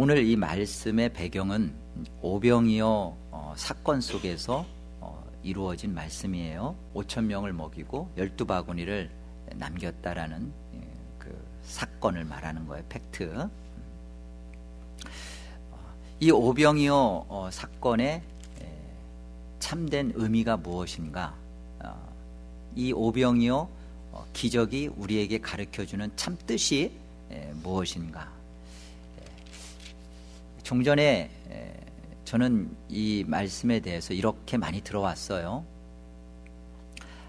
오늘 이 말씀의 배경은 오병이어 어, 사건 속에서 어, 이루어진 말씀이에요. 5천 명을 먹이고 12바구니를 남겼다라는 예, 그 사건을 말하는 거예요. 팩트. 이 오병이어 어, 사건의 에, 참된 의미가 무엇인가? 어, 이 오병이어 어, 기적이 우리에게 가르쳐주는 참 뜻이 에, 무엇인가? 에, 종전에 에, 저는 이 말씀에 대해서 이렇게 많이 들어왔어요.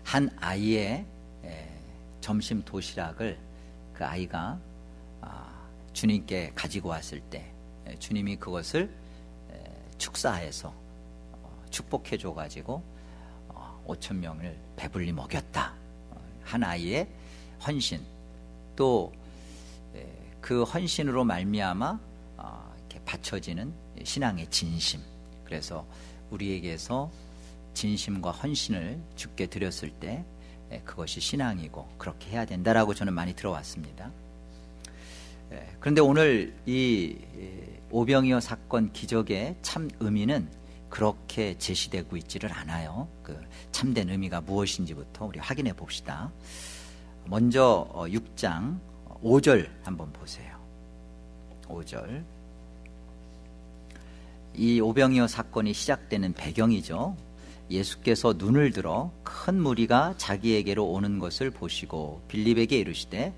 한 아이의 에, 점심 도시락을 그 아이가 아, 주님께 가지고 왔을 때 에, 주님이 그것을 에, 축사해서 어, 축복해 줘 가지고 어, 5천 명을 배불리 먹였다. 어, 한 아이의 헌신 또 그 헌신으로 말미암아 어, 바쳐지는 신앙의 진심. 그래서 우리에게서 진심과 헌신을 주께 드렸을 때 에, 그것이 신앙이고 그렇게 해야 된다라고 저는 많이 들어왔습니다. 예, 그런데 오늘 이 예, 오병이어 사건 기적의 참 의미는 그렇게 제시되고 있지를 않아요. 그 참된 의미가 무엇인지부터 우리 확인해 봅시다. 먼저 6장 5절 한번 보세요. 5절. 이 오병이어 사건이 시작되는 배경이죠. 예수께서 눈을 들어 큰 무리가 자기에게로 오는 것을 보시고 빌립에게 이르시되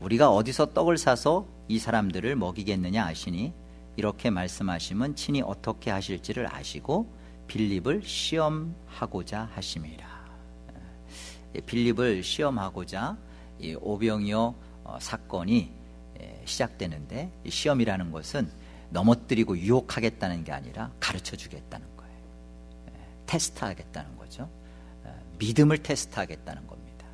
우리가 어디서 떡을 사서 이 사람들을 먹이겠느냐 아시니 이렇게 말씀하시면 친히 어떻게 하실지를 아시고 빌립을 시험하고자 하심이라. 예, 빌립을 시험하고자 이 오병이어 어, 사건이 예, 시작되는데 시험이라는 것은 넘어뜨리고 유혹하겠다는 게 아니라 가르쳐 주겠다는 거예요. 예, 테스트하겠다는 거죠. 믿음을 테스트하겠다는 겁니다.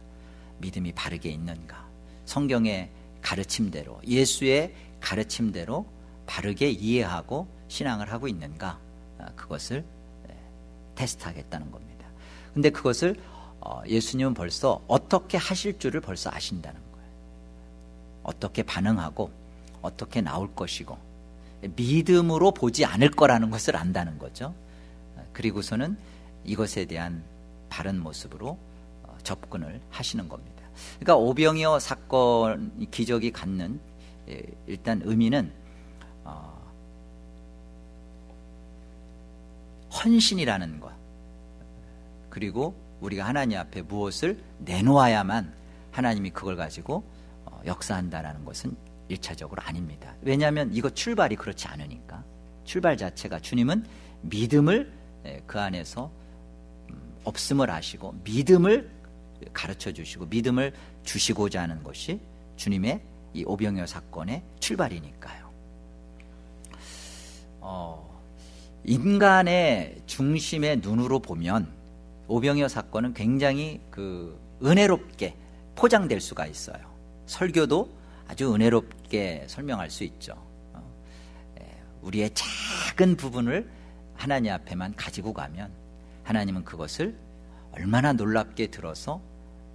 믿음이 바르게 있는가? 성경의 가르침대로 예수의 가르침대로 바르게 이해하고 신앙을 하고 있는가? 아, 그것을 테스트하겠다는 겁니다. 근데 그것을 어, 예수님은 벌써 어떻게 하실 줄을 벌써 아신다는 거예요. 어떻게 반응하고 어떻게 나올 것이고 믿음으로 보지 않을 거라는 것을 안다는 거죠. 그리고서는 이것에 대한 바른 모습으로 어, 접근을 하시는 겁니다. 그러니까 오병이어 사건 기적이 갖는 예, 일단 의미는 어, 헌신이라는 것 그리고 우리가 하나님 앞에 무엇을 내놓아야만 하나님이 그걸 가지고 어, 역사한다라는 것은 일차적으로 아닙니다. 왜냐하면 이거 출발이 그렇지 않으니까 출발 자체가 주님은 믿음을 그 안에서 음, 없음을 아시고 믿음을 가르쳐 주시고 믿음을 주시고자 하는 것이 주님의 이 오병이어 사건의 출발이니까요. 어, 인간의 중심의 눈으로 보면 오병이어 사건은 굉장히 그 은혜롭게 포장될 수가 있어요. 설교도 아주 은혜롭게 설명할 수 있죠. 어, 우리의 작은 부분을 하나님 앞에만 가지고 가면 하나님은 그것을 얼마나 놀랍게 들어서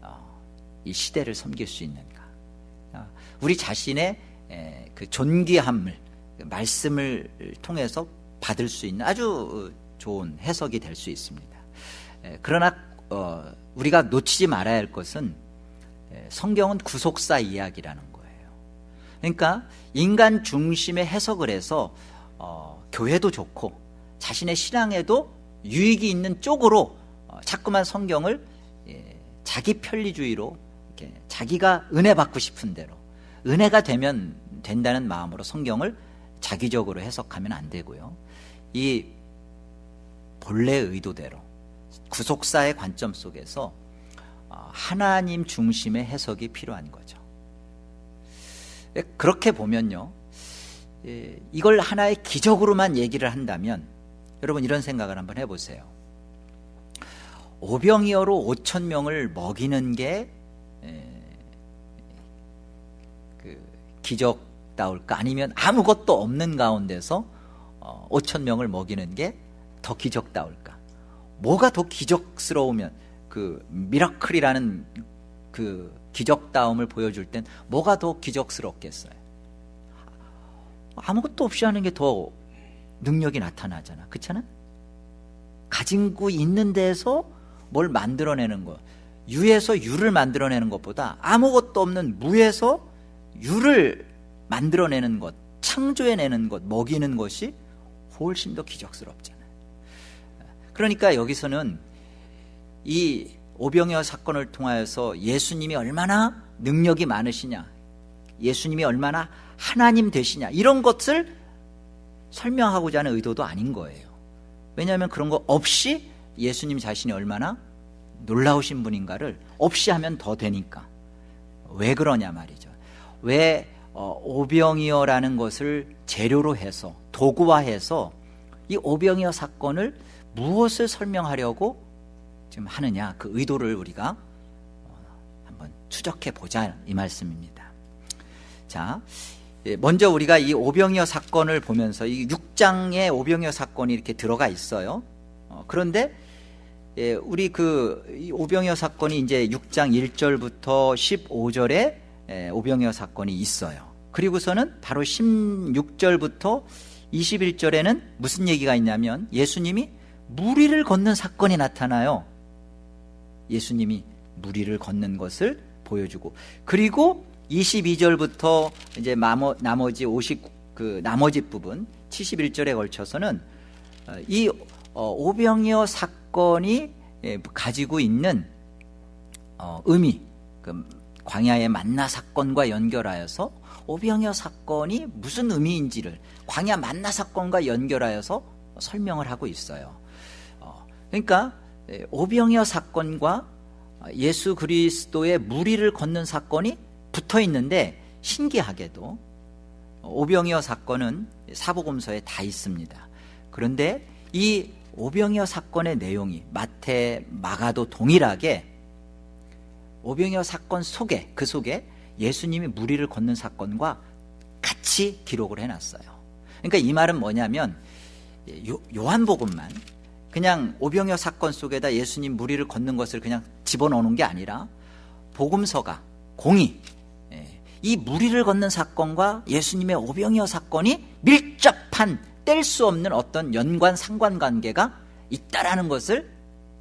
어, 이 시대를 섬길 수 있는가. 어, 우리 자신의 그 존귀함을 그 말씀을 통해서 받을 수 있는 아주 좋은 해석이 될 수 있습니다. 그러나 우리가 놓치지 말아야 할 것은 성경은 구속사 이야기라는 그러니까 인간 중심의 해석을 해서 어, 교회도 좋고 자신의 신앙에도 유익이 있는 쪽으로 어, 자꾸만 성경을 예, 자기 편리주의로 이렇게 자기가 은혜 받고 싶은 대로 은혜가 되면 된다는 마음으로 성경을 자기적으로 해석하면 안 되고요. 이 본래 의도대로 구속사의 관점 속에서 어, 하나님 중심의 해석이 필요한 거죠. 예, 그렇게 보면요. 예, 이걸 하나의 기적으로만 얘기를 한다면 여러분 이런 생각을 한번 해보세요. 오병이어로 5천 명을 먹이는 게 예, 그 기적다울까 아니면 아무것도 없는 가운데서 5천 어, 명을 먹이는 게 더 기적다울까 뭐가 더 기적스러우면 그 미라클이라는 그 기적다움을 보여줄 땐 뭐가 더 기적스럽겠어요? 아무것도 없이 하는 게 더 능력이 나타나잖아. 그렇잖아? 가진 거 있는 데서 뭘 만들어내는 거. 유에서 유를 만들어내는 것보다 아무것도 없는 무에서 유를 만들어내는 것, 창조해내는 것, 먹이는 것이 훨씬 더 기적스럽잖아요. 그러니까 여기서는 이 오병이어 사건을 통하여서 예수님이 얼마나 능력이 많으시냐, 예수님이 얼마나 하나님 되시냐 이런 것을 설명하고자 하는 의도도 아닌 거예요. 왜냐하면 그런 거 없이 예수님 자신이 얼마나 놀라우신 분인가를 없이 하면 더 되니까. 왜 그러냐 말이죠. 왜 어, 오병이어라는 것을 재료로 해서 도구화해서 이 오병이어 사건을 무엇을 설명하려고 지금 하느냐 그 의도를 우리가 어, 한번 추적해 보자 이 말씀입니다. 자, 예, 먼저 우리가 이 오병이어 사건을 보면서 이 6장에 오병이어 사건이 이렇게 들어가 있어요. 어, 그런데 예, 우리 그 오병이어 사건이 이제 6장 1절부터 15절에 예, 오병이어 사건이 있어요. 그리고서는 바로 16절부터 21절에는 무슨 얘기가 있냐면 예수님이 무리를 걷는 사건이 나타나요. 예수님이 무리를 걷는 것을 보여주고 그리고 22절부터 이제 나머지 50, 그 나머지 부분 71절에 걸쳐서는 어, 이 어, 오병이어 사건이 예, 가지고 있는 어, 의미, 그 광야의 만나 사건과 연결하여서 오병이어 사건이 무슨 의미인지를 광야 만나 사건과 연결하여서 설명을 하고 있어요. 그러니까 예, 오병이어 사건과 예수 그리스도의 무리를 걷는 사건이 붙어 있는데 신기하게도 오병이어 사건은 사복음서에 다 있습니다. 그런데 이 오병이어 사건의 내용이 마태, 마가도 동일하게 오병이어 사건 속에 그 속에 예수님이 무리를 걷는 사건과 같이 기록을 해놨어요. 그러니까 이 말은 뭐냐면 요, 요한복음만 그냥 오병이어 사건 속에다 예수님 무리를 걷는 것을 그냥 집어넣는 게 아니라 복음서가 공이 이 무리를 걷는 사건과 예수님의 오병이어 사건이 밀접한 뗄 수 없는 어떤 연관 상관관계가 있다라는 것을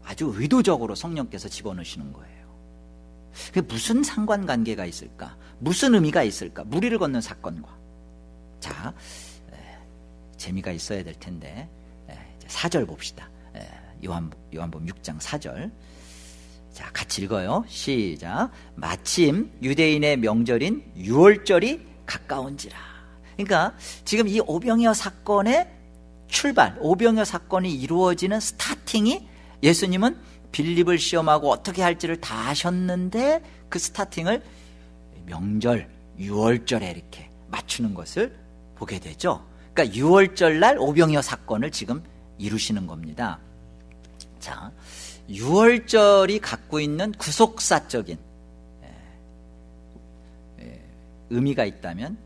아주 의도적으로 성령께서 집어넣으시는 거예요. 무슨 상관관계가 있을까? 무슨 의미가 있을까? 무리를 걷는 사건과. 자, 에, 재미가 있어야 될 텐데, 4절 봅시다. 에, 요한, 요한복음 6장 4절. 자, 같이 읽어요. 시작. 마침 유대인의 명절인 유월절이 가까운지라. 그러니까 지금 이 오병이어 사건의 출발, 오병이어 사건이 이루어지는 스타팅이 예수님은 빌립을 시험하고 어떻게 할지를 다 하셨는데 그 스타팅을 명절, 유월절에 이렇게 맞추는 것을 보게 되죠. 그러니까 유월절 날 오병이어 사건을 지금 이루시는 겁니다. 자, 6월절이 갖고 있는 구속사적인 예, 예, 의미가 있다면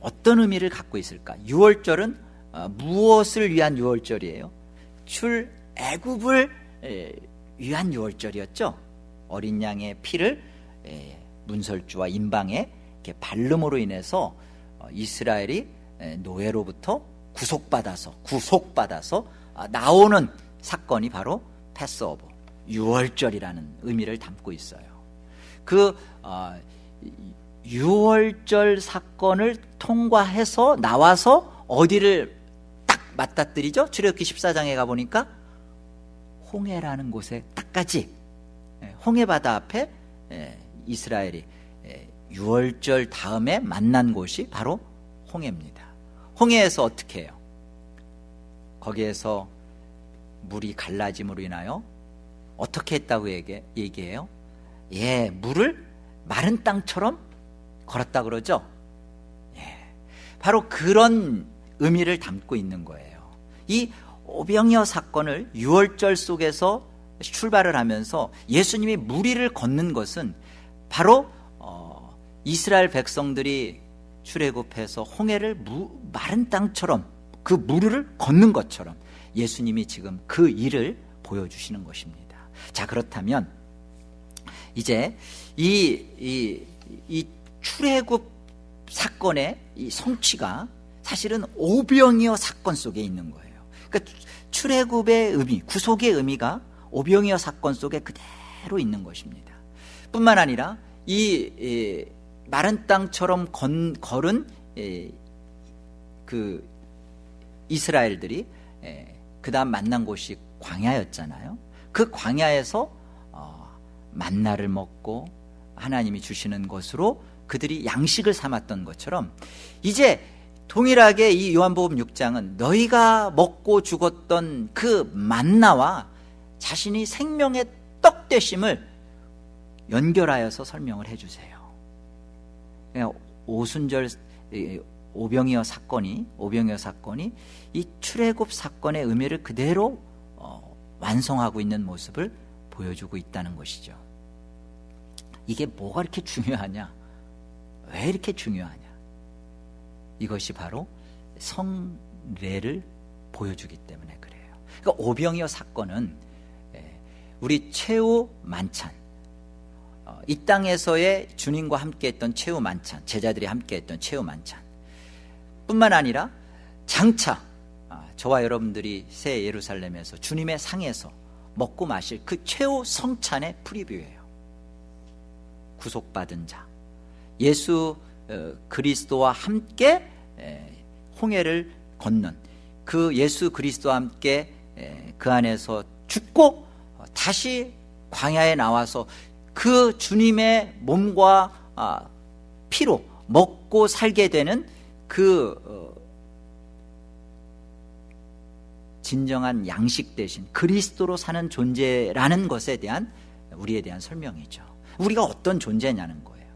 어떤 의미를 갖고 있을까? 6월절은 어, 무엇을 위한 6월절이에요? 출애굽을 예, 위한 6월절이었죠. 어린 양의 피를 문설주와 임방에 발름으로 인해서 어, 이스라엘이 노예로부터 구속받아서 구속받아서 아, 나오는 사건이 바로 패스오버 유월절이라는 의미를 담고 있어요. 그 어, 유월절 사건을 통과해서 나와서 어디를 딱 맞닥뜨리죠? 출애굽기 14장에 가 보니까 홍해라는 곳에 딱까지 예, 홍해바다 앞에 예, 이스라엘이 예, 유월절 다음에 만난 곳이 바로 홍해입니다. 홍해에서 어떻게 해요? 거기에서 물이 갈라짐으로 인하여 어떻게 했다고 얘기, 얘기해요? 예, 물을 마른 땅처럼 걸었다 그러죠? 예, 바로 그런 의미를 담고 있는 거예요. 이 오병이어 사건을 6월절 속에서 출발을 하면서 예수님이 무리를 걷는 것은 바로 어, 이스라엘 백성들이 출애굽해서 홍해를 무, 마른 땅처럼 그 무리를 걷는 것처럼 예수님이 지금 그 일을 보여주시는 것입니다. 자, 그렇다면 이제 이, 이, 이 출애굽 사건의 이 성취가 사실은 오병이어 사건 속에 있는 거예요. 그러니까 출애굽의 의미, 구속의 의미가 오병이어 사건 속에 그대로 있는 것입니다. 뿐만 아니라 이 에, 마른 땅처럼 건, 걸은 에, 그 이스라엘들이 그 다음 만난 곳이 광야였잖아요. 그 광야에서 어, 만나를 먹고 하나님이 주시는 것으로 그들이 양식을 삼았던 것처럼 이제 동일하게 이 요한복음 6장은 너희가 먹고 죽었던 그 만나와 자신이 생명의 떡 되심을 연결하여서 설명을 해주세요. 오순절 오병이어 사건이 오병이어 사건이 이 출애굽 사건의 의미를 그대로 어, 완성하고 있는 모습을 보여주고 있다는 것이죠. 이게 뭐가 이렇게 중요하냐? 왜 이렇게 중요하냐? 이것이 바로 성례를 보여주기 때문에 그래요. 그러니까 오병이어 사건은 예, 우리 최후 만찬, 어, 이 땅에서의 주님과 함께했던 최후 만찬, 제자들이 함께했던 최후 만찬, 뿐만 아니라 장차 아, 저와 여러분들이 새 예루살렘에서 주님의 상에서 먹고 마실 그 최후 성찬의 프리뷰예요. 구속받은 자, 예수 어, 그리스도와 함께 홍해를 건넌 그 예수 그리스도와 함께 그 안에서 죽고 어, 다시 광야에 나와서 그 주님의 몸과 아, 피로 먹고 살게 되는 그 어, 진정한 양식 대신 그리스도로 사는 존재라는 것에 대한 우리에 대한 설명이죠. 우리가 어떤 존재냐는 거예요.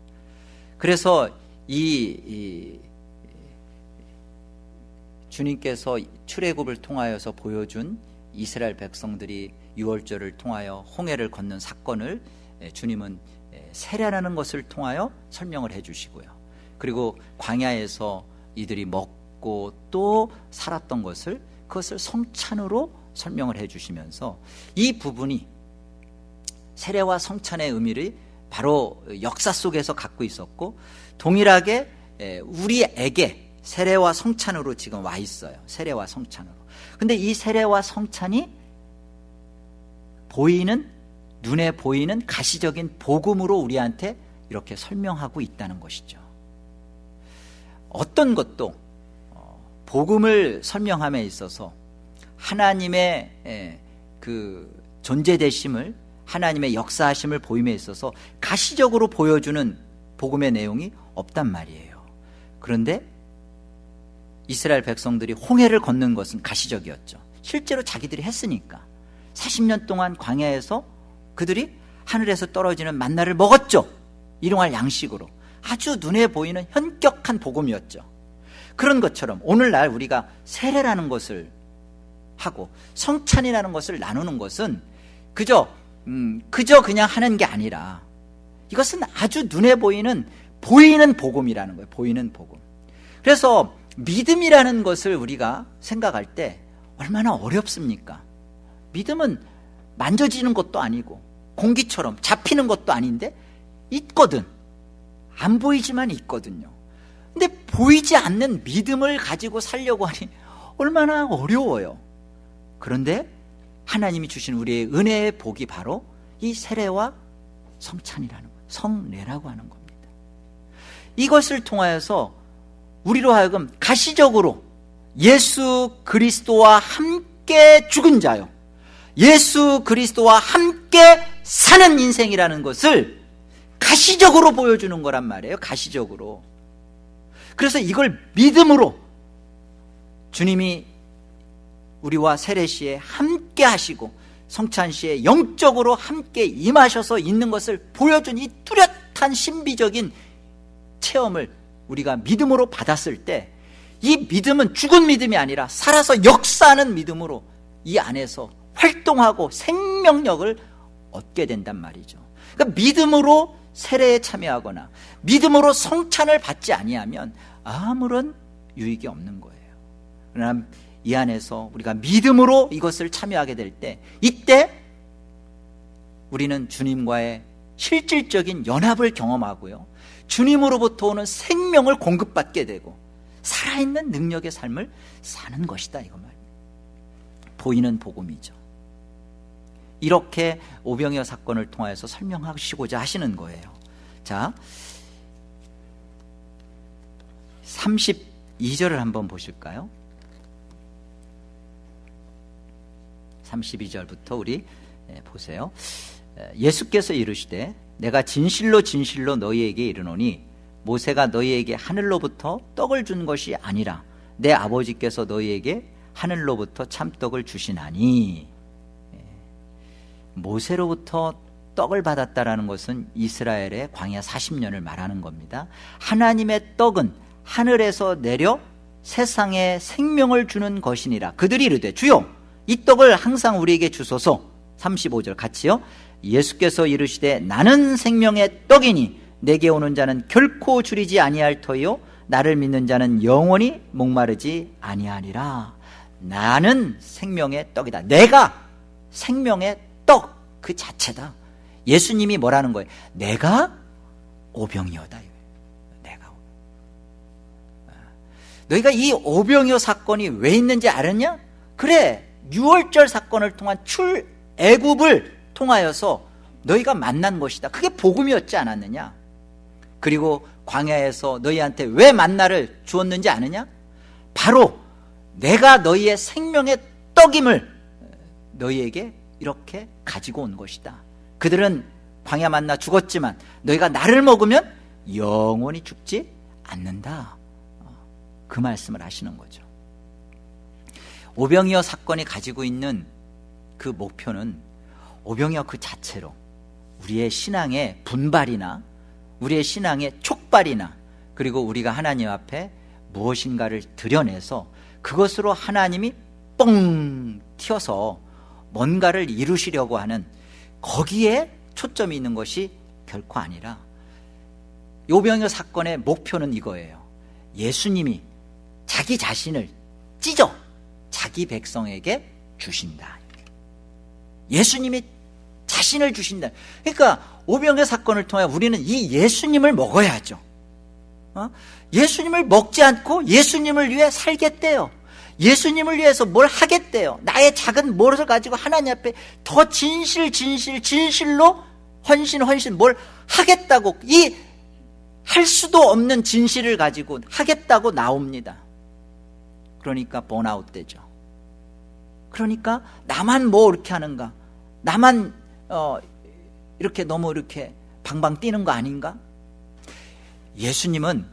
그래서 이, 이 주님께서 출애굽을 통하여서 보여준 이스라엘 백성들이 유월절을 통하여 홍해를 걷는 사건을 주님은 세례라는 것을 통하여 설명을 해주시고요. 그리고 광야에서 이들이 먹고 또 살았던 것을 그것을 성찬으로 설명을 해주시면서 이 부분이 세례와 성찬의 의미를 바로 역사 속에서 갖고 있었고 동일하게 우리에게 세례와 성찬으로 지금 와 있어요. 세례와 성찬으로. 근데 이 세례와 성찬이 보이는 눈에 보이는 가시적인 복음으로 우리한테 이렇게 설명하고 있다는 것이죠. 어떤 것도 어, 복음을 설명함에 있어서 하나님의 그 존재되심을 하나님의 역사하심을 보임에 있어서 가시적으로 보여주는 복음의 내용이 없단 말이에요. 그런데 이스라엘 백성들이 홍해를 걷는 것은 가시적이었죠. 실제로 자기들이 했으니까 40년 동안 광야에서 그들이 하늘에서 떨어지는 만나를 먹었죠. 일용할 양식으로 아주 눈에 보이는 현격한 복음이었죠. 그런 것처럼 오늘날 우리가 세례라는 것을 하고 성찬이라는 것을 나누는 것은 그저 음, 그저 그냥 하는 게 아니라 이것은 아주 눈에 보이는 보이는 복음이라는 거예요. 보이는 복음. 그래서 믿음이라는 것을 우리가 생각할 때 얼마나 어렵습니까? 믿음은 만져지는 것도 아니고 공기처럼 잡히는 것도 아닌데 있거든. 안 보이지만 있거든요. 근데 보이지 않는 믿음을 가지고 살려고 하니 얼마나 어려워요. 그런데 하나님이 주신 우리의 은혜의 복이 바로 이 세례와 성찬이라는 거예요. 성례라고 하는 겁니다. 이것을 통하여서 우리로 하여금 가시적으로 예수 그리스도와 함께 죽은 자요. 예수 그리스도와 함께 사는 인생이라는 것을 가시적으로 보여주는 거란 말이에요. 가시적으로. 그래서 이걸 믿음으로 주님이 우리와 세례시에 함께 하시고 성찬시에 영적으로 함께 임하셔서 있는 것을 보여준 이 뚜렷한 신비적인 체험을 우리가 믿음으로 받았을 때 이 믿음은 죽은 믿음이 아니라 살아서 역사하는 믿음으로 이 안에서 활동하고 생명력을 얻게 된단 말이죠. 그러니까 믿음으로 세례에 참여하거나 믿음으로 성찬을 받지 아니하면 아무런 유익이 없는 거예요. 그러나 이 안에서 우리가 믿음으로 이것을 참여하게 될 때 이때 우리는 주님과의 실질적인 연합을 경험하고요. 주님으로부터 오는 생명을 공급받게 되고 살아있는 능력의 삶을 사는 것이다 이거 말 보이는 복음이죠 이렇게 오병이어 사건을 통하여서 설명하시고자 하시는 거예요. 자 32절을 한번 보실까요? 32절부터 우리 예, 보세요. 예수께서 이르시되 내가 진실로 진실로 너희에게 이르노니 모세가 너희에게 하늘로부터 떡을 준 것이 아니라 내 아버지께서 너희에게 하늘로부터 참떡을 주시나니. 예. 모세로부터 떡을 받았다라는 것은 이스라엘의 광야 40년을 말하는 겁니다. 하나님의 떡은 하늘에서 내려 세상에 생명을 주는 것이니라. 그들이 이르되 주여 이 떡을 항상 우리에게 주소서. 35절 같이요. 예수께서 이르시되 나는 생명의 떡이니 내게 오는 자는 결코 줄이지 아니할 터요 나를 믿는 자는 영원히 목마르지 아니하리라. 나는 생명의 떡이다. 내가 생명의 떡 그 자체다. 예수님이 뭐라는 거예요? 내가 오병이어다. 내가 너희가 이 오병이어 사건이 왜 있는지 알았냐? 그래 6월절 사건을 통한 출애굽을 통하여서 너희가 만난 것이다. 그게 복음이었지 않았느냐? 그리고 광야에서 너희한테 왜 만나를 주었는지 아느냐? 바로 내가 너희의 생명의 떡임을 너희에게 이렇게 가지고 온 것이다. 그들은 광야 만나 죽었지만 너희가 나를 먹으면 영원히 죽지 않는다. 그 말씀을 하시는 거죠. 오병이어 사건이 가지고 있는 그 목표는 오병이어 그 자체로 우리의 신앙의 분발이나 우리의 신앙의 촉발이나 그리고 우리가 하나님 앞에 무엇인가를 드러내서 그것으로 하나님이 뻥 튀어서 뭔가를 이루시려고 하는 거기에 초점이 있는 것이 결코 아니라 요병여 사건의 목표는 이거예요. 예수님이 자기 자신을 찢어 자기 백성에게 주신다. 예수님이 자신을 주신다. 그러니까 오병의 사건을 통해 우리는 이 예수님을 먹어야죠. 어? 예수님을 먹지 않고 예수님을 위해 살겠대요 예수님을 위해서 뭘 하겠대요? 나의 작은 무엇을 가지고 하나님 앞에 더 진실 진실 진실로 헌신 헌신 뭘 하겠다고 이 할 수도 없는 진실을 가지고 하겠다고 나옵니다. 그러니까 번아웃 되죠. 그러니까 나만 뭐 이렇게 하는가? 나만 어, 이렇게 너무 이렇게 방방 뛰는 거 아닌가? 예수님은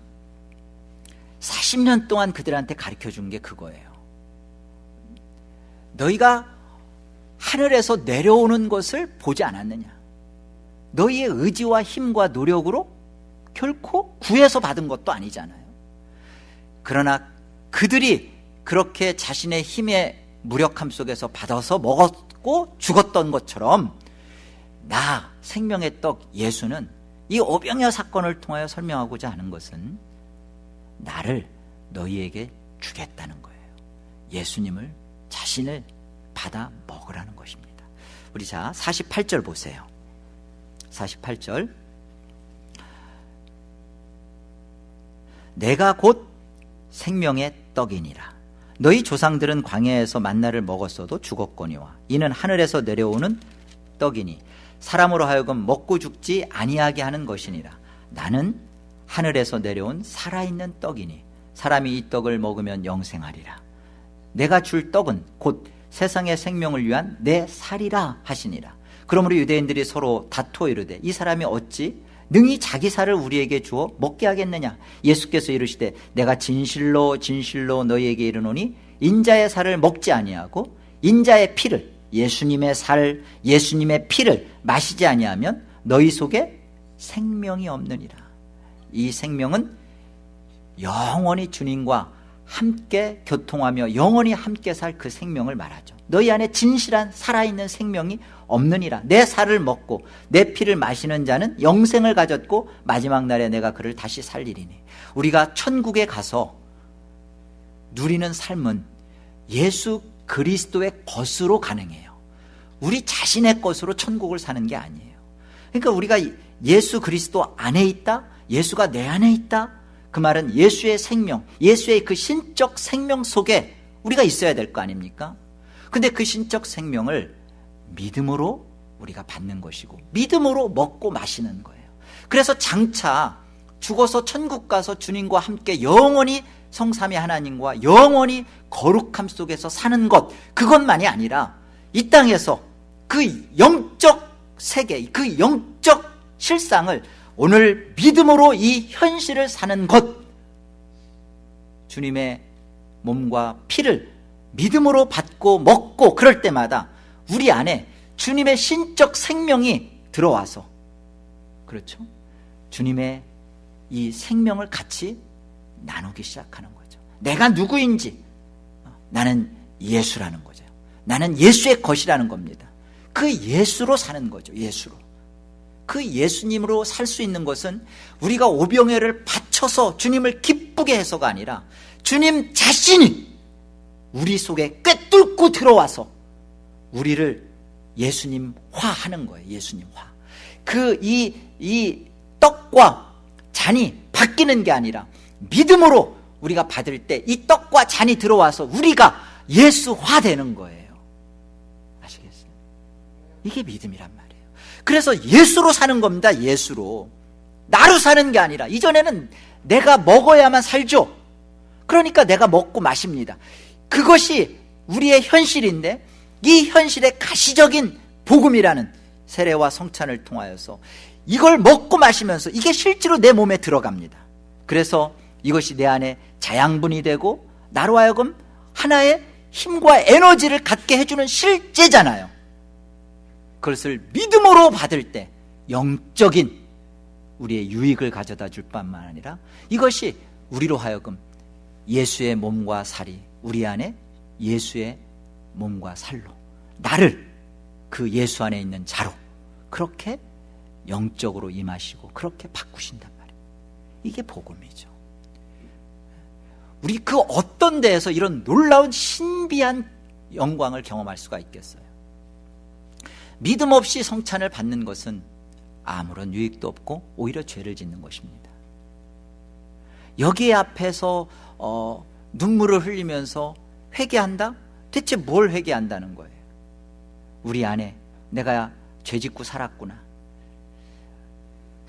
40년 동안 그들한테 가르쳐 준 게 그거예요 너희가 하늘에서 내려오는 것을 보지 않았느냐? 너희의 의지와 힘과 노력으로 결코 구해서 받은 것도 아니잖아요. 그러나 그들이 그렇게 자신의 힘의 무력함 속에서 받아서 먹었고 죽었던 것처럼 나 생명의 떡 예수는 이 오병이어 사건을 통하여 설명하고자 하는 것은 나를 너희에게 주겠다는 거예요. 예수님을 자신을 받아 먹으라는 것입니다. 우리 자 48절 보세요. 48절. 내가 곧 생명의 떡이니라. 너희 조상들은 광야에서 만나를 먹었어도 죽었거니와 이는 하늘에서 내려오는 떡이니 사람으로 하여금 먹고 죽지 아니하게 하는 것이니라. 나는 하늘에서 내려온 살아있는 떡이니 사람이 이 떡을 먹으면 영생하리라 내가 줄 떡은 곧 세상의 생명을 위한 내 살이라 하시니라. 그러므로 유대인들이 서로 다투어 이르되 이 사람이 어찌 능히 자기 살을 우리에게 주어 먹게 하겠느냐? 예수께서 이르시되 내가 진실로 진실로 너희에게 이르노니 인자의 살을 먹지 아니하고 인자의 피를 예수님의 살 예수님의 피를 마시지 아니하면 너희 속에 생명이 없느니라. 이 생명은 영원히 주님과 함께 교통하며 영원히 함께 살 그 생명을 말하죠. 너희 안에 진실한 살아있는 생명이 없느니라. 내 살을 먹고 내 피를 마시는 자는 영생을 가졌고 마지막 날에 내가 그를 다시 살리리니. 우리가 천국에 가서 누리는 삶은 예수 그리스도의 것으로 가능해요. 우리 자신의 것으로 천국을 사는 게 아니에요. 그러니까 우리가 예수 그리스도 안에 있다? 예수가 내 안에 있다 그 말은 예수의 생명, 예수의 그 신적 생명 속에 우리가 있어야 될 거 아닙니까? 근데 그 신적 생명을 믿음으로 우리가 받는 것이고 믿음으로 먹고 마시는 거예요. 그래서 장차 죽어서 천국 가서 주님과 함께 영원히 성삼위 하나님과 영원히 거룩함 속에서 사는 것 그것만이 아니라 이 땅에서 그 영적 세계 그 영적 실상을 오늘 믿음으로 이 현실을 사는 것 주님의 몸과 피를 믿음으로 받고 먹고 그럴 때마다 우리 안에 주님의 신적 생명이 들어와서 그렇죠? 주님의 이 생명을 같이 나누기 시작하는 거죠. 내가 누구인지 나는 예수라는 거죠. 나는 예수의 것이라는 겁니다. 그 예수로 사는 거죠. 예수로. 그 예수님으로 살 수 있는 것은 우리가 오병회를 바쳐서 주님을 기쁘게 해서가 아니라 주님 자신이 우리 속에 꿰뚫고 들어와서 우리를 예수님화하는 거예요. 예수님화. 그 이 이 떡과 잔이 바뀌는 게 아니라 믿음으로 우리가 받을 때 이 떡과 잔이 들어와서 우리가 예수화 되는 거예요. 아시겠어요? 이게 믿음이란 말이에요. 그래서 예수로 사는 겁니다. 예수로. 나로 사는 게 아니라 이전에는 내가 먹어야만 살죠. 그러니까 내가 먹고 마십니다. 그것이 우리의 현실인데 이 현실의 가시적인 복음이라는 세례와 성찬을 통하여서 이걸 먹고 마시면서 이게 실제로 내 몸에 들어갑니다. 그래서 이것이 내 안에 자양분이 되고 나로 하여금 하나의 힘과 에너지를 갖게 해주는 실제잖아요. 그것을 믿음으로 받을 때 영적인 우리의 유익을 가져다 줄 뿐만 아니라 이것이 우리로 하여금 예수의 몸과 살이 우리 안에 예수의 몸과 살로 나를 그 예수 안에 있는 자로 그렇게 영적으로 임하시고 그렇게 바꾸신단 말이에요. 이게 복음이죠. 우리 그 어떤 데에서 이런 놀라운 신비한 영광을 경험할 수가 있겠어요. 믿음 없이 성찬을 받는 것은 아무런 유익도 없고 오히려 죄를 짓는 것입니다. 여기 앞에서 어, 눈물을 흘리면서 회개한다? 대체 뭘 회개한다는 거예요? 우리 안에 내가 죄 짓고 살았구나.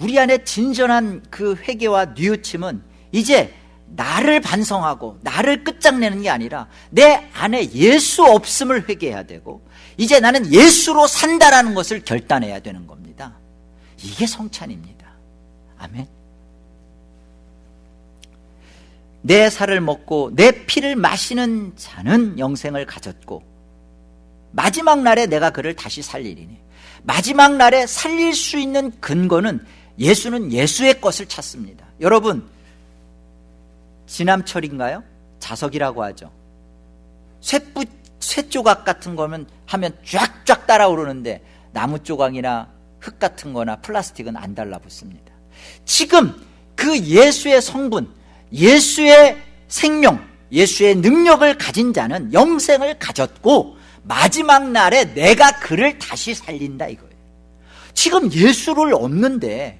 우리 안에 진전한 그 회개와 뉘우침은 이제 나를 반성하고 나를 끝장내는 게 아니라 내 안에 예수 없음을 회개해야 되고 이제 나는 예수로 산다라는 것을 결단해야 되는 겁니다. 이게 성찬입니다. 아멘. 내 살을 먹고 내 피를 마시는 자는 영생을 가졌고 마지막 날에 내가 그를 다시 살리리니 마지막 날에 살릴 수 있는 근거는 예수는 예수의 것을 찾습니다. 여러분 지남철인가요? 자석이라고 하죠. 쇠뿌, 쇠조각 같은 거면 하면 쫙쫙 따라오르는데 나무 조각이나 흙 같은 거나 플라스틱은 안 달라붙습니다. 지금 그 예수의 성분, 예수의 생명, 예수의 능력을 가진 자는 영생을 가졌고 마지막 날에 내가 그를 다시 살린다 이거예요. 지금 예수를 얻는데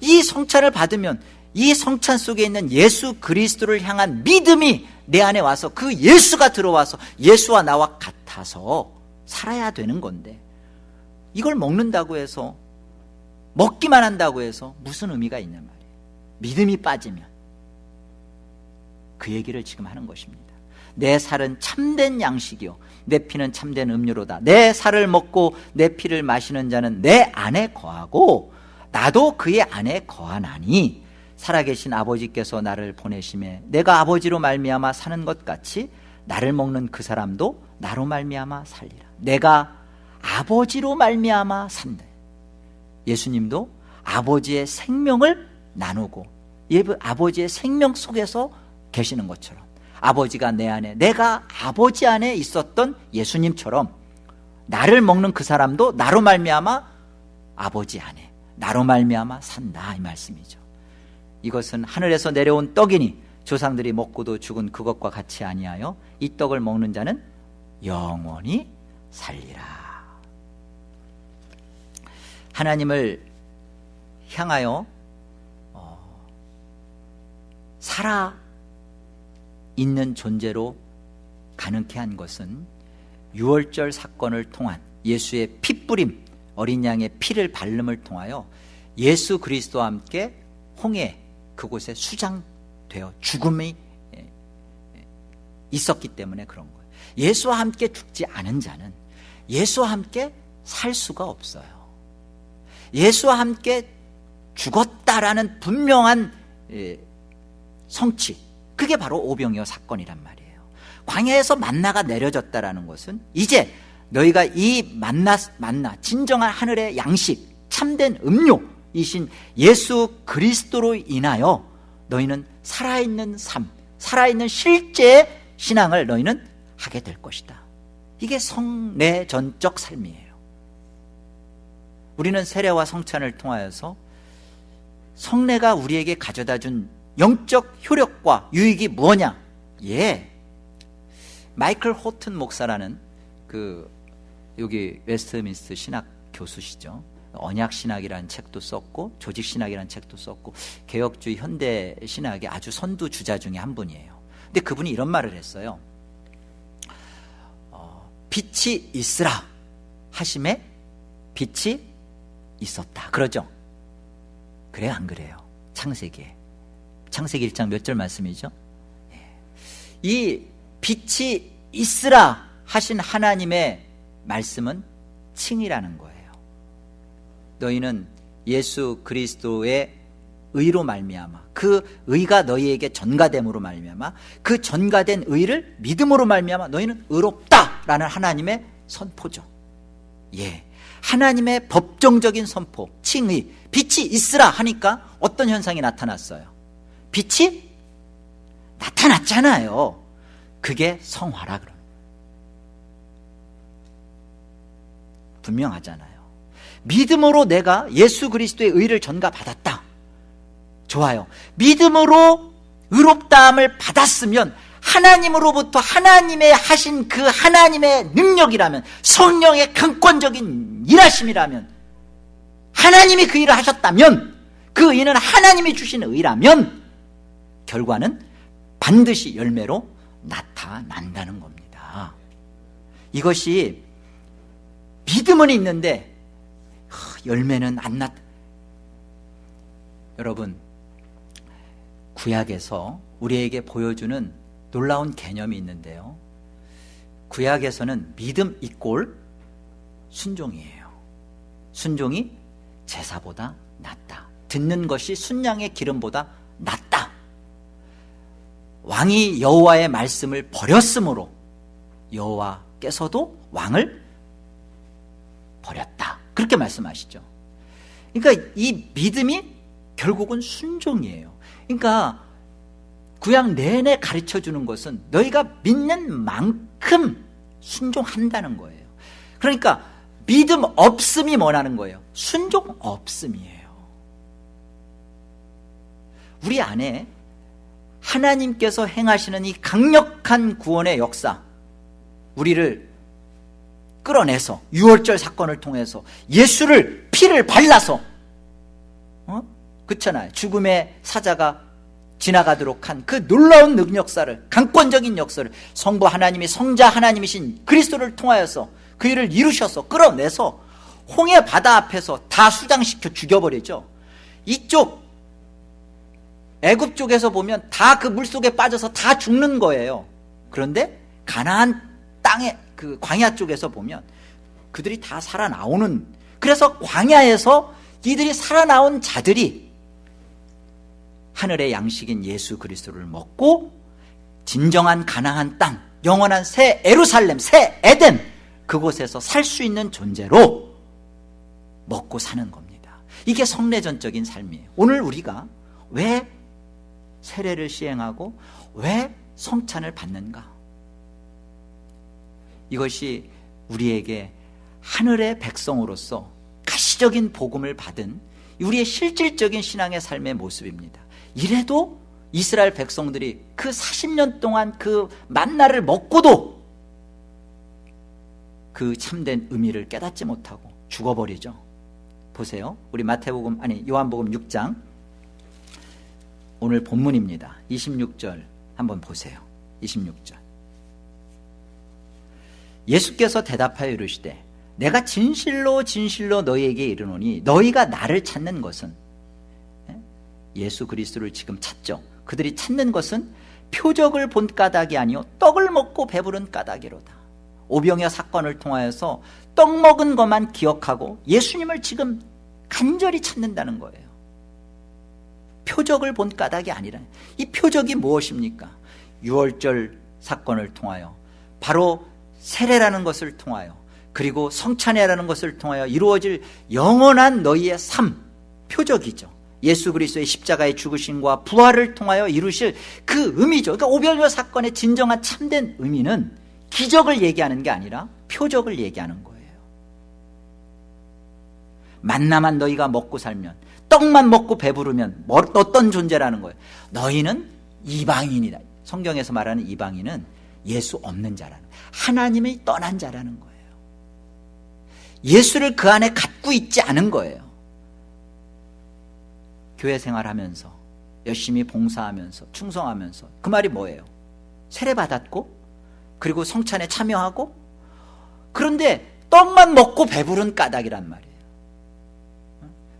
이 성찬을 받으면 이 성찬 속에 있는 예수 그리스도를 향한 믿음이 내 안에 와서 그 예수가 들어와서 예수와 나와 같 아서 살아야 되는 건데 이걸 먹는다고 해서 먹기만 한다고 해서 무슨 의미가 있냐 말이에요. 믿음이 빠지면 그 얘기를 지금 하는 것입니다. 내 살은 참된 양식이요. 내 피는 참된 음료로다. 내 살을 먹고 내 피를 마시는 자는 내 안에 거하고 나도 그의 안에 거하나니 살아계신 아버지께서 나를 보내심에 내가 아버지로 말미암아 사는 것 같이 나를 먹는 그 사람도 나로 말미암아 살리라. 내가 아버지로 말미암아 산다. 예수님도 아버지의 생명을 나누고 아버지의 생명 속에서 계시는 것처럼 아버지가 내 안에 내가 아버지 안에 있었던 예수님처럼 나를 먹는 그 사람도 나로 말미암아 아버지 안에 나로 말미암아 산다 이 말씀이죠. 이것은 하늘에서 내려온 떡이니 조상들이 먹고도 죽은 그것과 같이 아니하여 이 떡을 먹는 자는 영원히 살리라. 하나님을 향하여 어, 살아 있는 존재로 가능케 한 것은 유월절 사건을 통한 예수의 피뿌림 어린 양의 피를 발름을 통하여 예수 그리스도와 함께 홍해 그곳에 수장 되어 죽음이 있었기 때문에 그런 거예요. 예수와 함께 죽지 않은 자는 예수와 함께 살 수가 없어요. 예수와 함께 죽었다라는 분명한 성취 그게 바로 오병이어 사건이란 말이에요. 광야에서 만나가 내려졌다라는 것은 이제 너희가 이 만나 만나 진정한 하늘의 양식 참된 음료이신 예수 그리스도로 인하여 너희는 살아있는 삶 살아있는 실제 신앙을 너희는 하게 될 것이다. 이게 성내전적 삶이에요. 우리는 세례와 성찬을 통하여서 성례가 우리에게 가져다 준 영적 효력과 유익이 무엇냐? 예. 마이클 호튼 목사라는 그 여기 웨스트민스터 신학 교수시죠 언약 신학이라는 책도 썼고 조직 신학이라는 책도 썼고 개혁주의 현대 신학의 아주 선두 주자 중에 한 분이에요. 근데 그분이 이런 말을 했어요. 어, 빛이 있으라 하심에 빛이 있었다. 그러죠? 그래요? 안 그래요? 창세기에. 창세기 1장 몇 절 말씀이죠? 예. 이 빛이 있으라 하신 하나님의 말씀은 칭이라는 거예요 너희는 예수 그리스도의 의로 말미암아 그 의가 너희에게 전가됨으로 말미암아 그 전가된 의를 믿음으로 말미암아 너희는 의롭다라는 하나님의 선포죠. 예, 하나님의 법정적인 선포 칭의 빛이 있으라 하니까 어떤 현상이 나타났어요? 빛이 나타났잖아요. 그게 성화라 그럽니다 분명하잖아요 믿음으로 내가 예수 그리스도의 의를 전가받았다. 좋아요. 믿음으로 의롭다함을 받았으면 하나님으로부터 하나님의 하신 그 하나님의 능력이라면 성령의 강권적인 일하심이라면 하나님이 그 일을 하셨다면 그 의는 하나님이 주신 의라면 결과는 반드시 열매로 나타난다는 겁니다. 이것이 믿음은 있는데 열매는 안 났. 여러분 구약에서 우리에게 보여주는 놀라운 개념이 있는데요. 구약에서는 믿음 이꼴 순종이에요. 순종이 제사보다 낫다. 듣는 것이 순양의 기름보다 낫다. 왕이 여호와의 말씀을 버렸으므로 여호와께서도 왕을 버렸다. 그렇게 말씀하시죠. 그러니까 이 믿음이 결국은 순종이에요. 그러니까 구약 내내 가르쳐 주는 것은 너희가 믿는 만큼 순종한다는 거예요. 그러니까 믿음 없음이 뭐라는 거예요? 순종 없음이에요. 우리 안에 하나님께서 행하시는 이 강력한 구원의 역사 우리를 끌어내서 유월절 사건을 통해서 예수를 피를 발라서 어? 그렇잖아요. 죽음의 사자가 지나가도록 한 그 놀라운 능력사를 강권적인 역사를 성부 하나님이 성자 하나님이신 그리스도를 통하여서 그 일을 이루셔서 끌어내서 홍해 바다 앞에서 다 수장시켜 죽여버리죠. 이쪽 애굽 쪽에서 보면 다 그 물속에 빠져서 다 죽는 거예요. 그런데 가나안 땅에 그 광야 쪽에서 보면 그들이 다 살아나오는 그래서 광야에서 이들이 살아나온 자들이 하늘의 양식인 예수 그리스도를 먹고 진정한 가나안 땅 영원한 새 에루살렘 새 에덴 그곳에서 살 수 있는 존재로 먹고 사는 겁니다. 이게 성례전적인 삶이에요. 오늘 우리가 왜 세례를 시행하고 왜 성찬을 받는가 이것이 우리에게 하늘의 백성으로서 가시적인 복음을 받은 우리의 실질적인 신앙의 삶의 모습입니다 이래도 이스라엘 백성들이 그 40년 동안 그 만나를 먹고도 그 참된 의미를 깨닫지 못하고 죽어버리죠 보세요 우리 마태복음 아니 요한복음 6장 오늘 본문입니다. 26절 한번 보세요. 26절. 예수께서 대답하여 이르시되 내가 진실로 진실로 너희에게 이르노니 너희가 나를 찾는 것은 예? 예수 그리스도를 지금 찾죠. 그들이 찾는 것은 표적을 본 까닭이 아니요 떡을 먹고 배부른 까닭이로다. 오병여 사건을 통하여서 떡 먹은 것만 기억하고 예수님을 지금 간절히 찾는다는 거예요. 표적을 본 까닭이 아니라 이 표적이 무엇입니까? 6월절 사건을 통하여 바로 세례라는 것을 통하여 그리고 성찬회라는 것을 통하여 이루어질 영원한 너희의 삶 표적이죠. 예수 그리스도의 십자가의 죽으심과 부활을 통하여 이루실 그 의미죠. 그러니까 오병이어 사건의 진정한 참된 의미는 기적을 얘기하는 게 아니라 표적을 얘기하는 거예요. 만나만 너희가 먹고 살면 떡만 먹고 배부르면 뭐, 어떤 존재라는 거예요. 너희는 이방인이다. 성경에서 말하는 이방인은 예수 없는 자라는 하나님이 떠난 자라는 거예요. 예수를 그 안에 갖고 있지 않은 거예요. 교회 생활하면서 열심히 봉사하면서 충성하면서 그 말이 뭐예요? 세례 받았고 그리고 성찬에 참여하고 그런데 떡만 먹고 배부른 까닭이란 말이에요.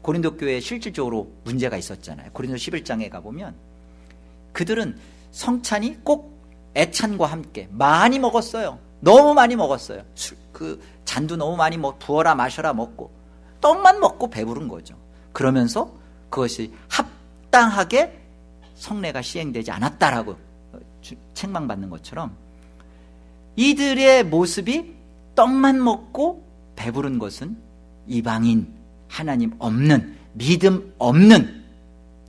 고린도 교회에 실질적으로 문제가 있었잖아요. 고린도 11장에 가보면 그들은 성찬이 꼭 애찬과 함께 많이 먹었어요. 너무 많이 먹었어요. 술, 그 잔도 너무 많이 먹, 부어라 마셔라 먹고 떡만 먹고 배부른 거죠. 그러면서 그것이 합당하게 성례가 시행되지 않았다라고 책망받는 것처럼 이들의 모습이 떡만 먹고 배부른 것은 이방인 하나님 없는 믿음 없는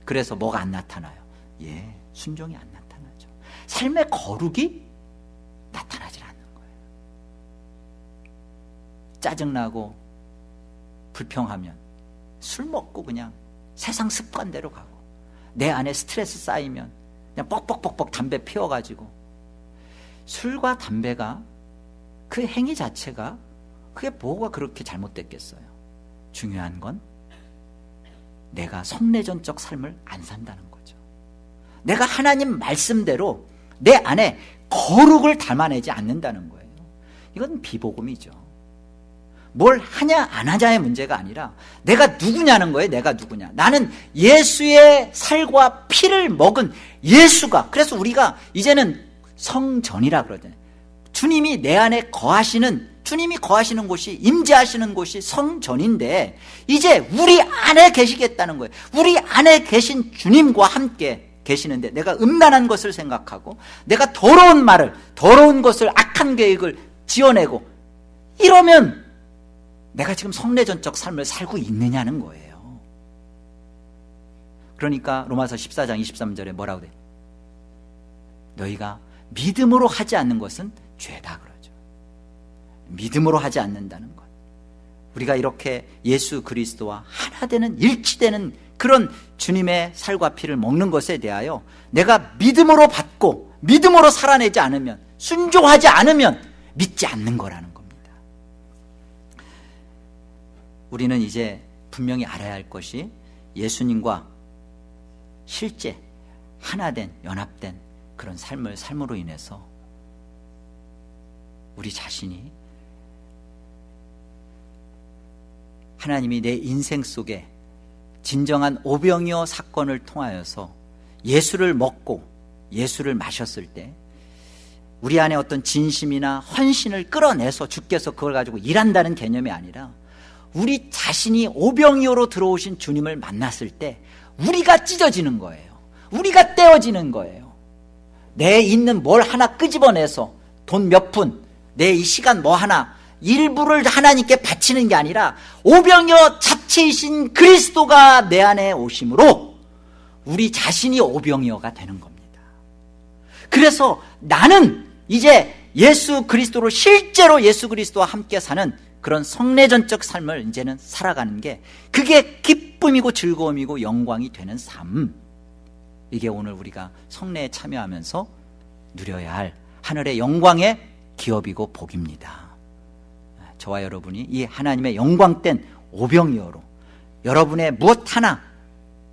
그래서 뭐가 안 나타나요? 예, 순종이 안 나타나죠. 삶의 거룩이 나타나질 않는 거예요. 짜증나고 불평하면 술 먹고 그냥 세상 습관대로 가고 내 안에 스트레스 쌓이면 그냥 뻑뻑뻑뻑 담배 피워가지고 술과 담배가 그 행위 자체가 그게 뭐가 그렇게 잘못됐겠어요? 중요한 건 내가 성내전적 삶을 안 산다는 거죠. 내가 하나님 말씀대로 내 안에 거룩을 담아내지 않는다는 거예요. 이건 비복음이죠. 뭘 하냐 안 하냐의 문제가 아니라 내가 누구냐는 거예요. 내가 누구냐. 나는 예수의 살과 피를 먹은 예수가 그래서 우리가 이제는 성전이라 그러잖아요. 주님이 내 안에 거하시는 주님이 거하시는 곳이 임재하시는 곳이 성전인데 이제 우리 안에 계시겠다는 거예요. 우리 안에 계신 주님과 함께 계시는데 내가 음란한 것을 생각하고 내가 더러운 말을 더러운 것을 악한 계획을 지어내고 이러면 내가 지금 성례전적 삶을 살고 있느냐는 거예요. 그러니까 로마서 14장 23절에 뭐라고 돼? 너희가 믿음으로 하지 않는 것은 죄다 그러죠. 믿음으로 하지 않는다는 것. 우리가 이렇게 예수 그리스도와 하나 되는 일치되는 그런 주님의 살과 피를 먹는 것에 대하여 내가 믿음으로 받고 믿음으로 살아내지 않으면 순종하지 않으면 믿지 않는 거라는 겁니다. 우리는 이제 분명히 알아야 할 것이 예수님과 실제 하나된 연합된 그런 삶을 삶으로 인해서 우리 자신이 하나님이 내 인생 속에 진정한 오병이어 사건을 통하여서 예수를 먹고 예수를 마셨을 때 우리 안에 어떤 진심이나 헌신을 끌어내서 주께서 그걸 가지고 일한다는 개념이 아니라 우리 자신이 오병이어로 들어오신 주님을 만났을 때 우리가 찢어지는 거예요. 우리가 떼어지는 거예요. 내 있는 뭘 하나 끄집어내서 돈 몇 푼, 내 이 시간 뭐 하나 일부를 하나님께 바치는 게 아니라 오병이어 자체이신 그리스도가 내 안에 오심으로 우리 자신이 오병이어가 되는 겁니다. 그래서 나는 이제 예수 그리스도로 실제로 예수 그리스도와 함께 사는 그런 성례전적 삶을 이제는 살아가는 게 그게 기쁨이고 즐거움이고 영광이 되는 삶. 이게 오늘 우리가 성례에 참여하면서 누려야 할 하늘의 영광의 기업이고 복입니다. 저와 여러분이 이 하나님의 영광된 오병이어로 여러분의 무엇 하나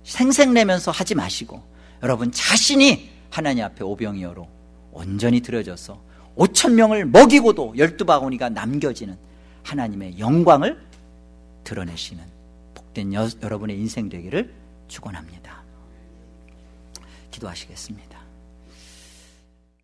생색내면서 하지 마시고 여러분 자신이 하나님 앞에 오병이어로 온전히 드려져서 5천 명을 먹이고도 열두 바구니가 남겨지는 하나님의 영광을 드러내시는 복된 여, 여러분의 인생 되기를 축원합니다. 기도하시겠습니다.